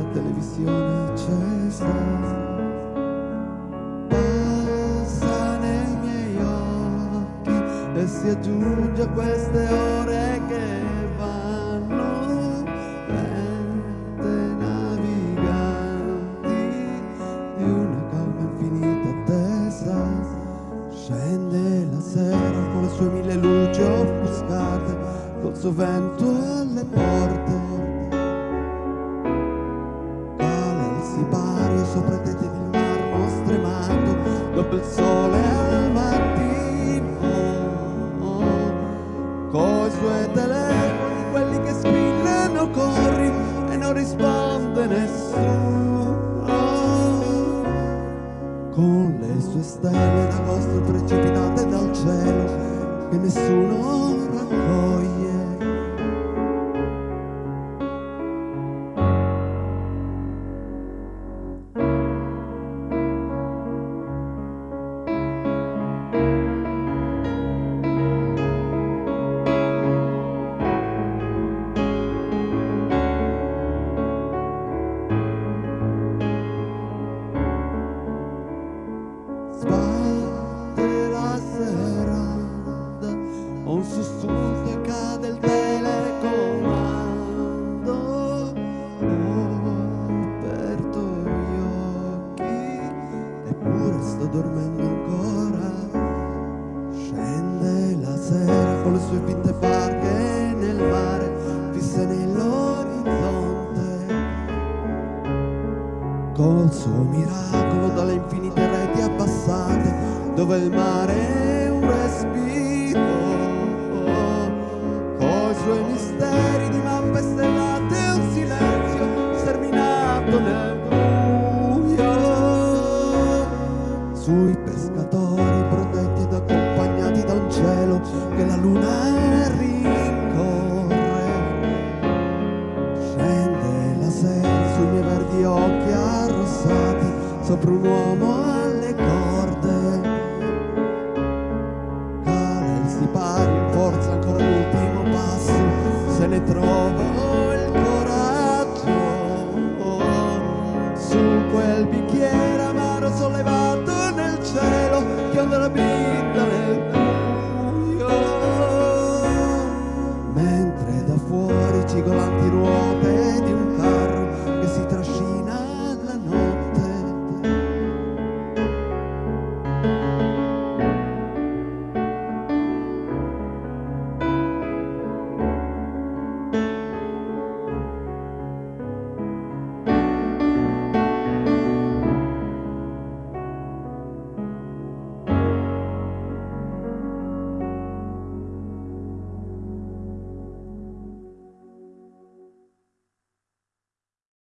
la televisione accesa. Passa nei miei occhi e si aggiunge a queste ore che vanno lente naviganti di una calma infinita attesa. Scende la sera con le sue mille luci offuscate col suo vento il sole al mattino. Coi suoi telefoni quelli che squillano corri e non risponde nessuno. Con le sue stelle d'agosto precipitate dal cielo che nessuno sto dormendo ancora. Scende la sera con le sue finte barche nel mare, fisse nell'orizzonte. Col suo miracolo dalle infinite reti abbassate, dove il mare è un respiro. Coi suoi misteri di mappe stellate, un silenzio sterminato nel Voi pescatori protetti ed accompagnati da un cielo che la luna rincorre. Scende la sera sui miei verdi occhi arrossati sopra un uomo 이걸 안 뒤로.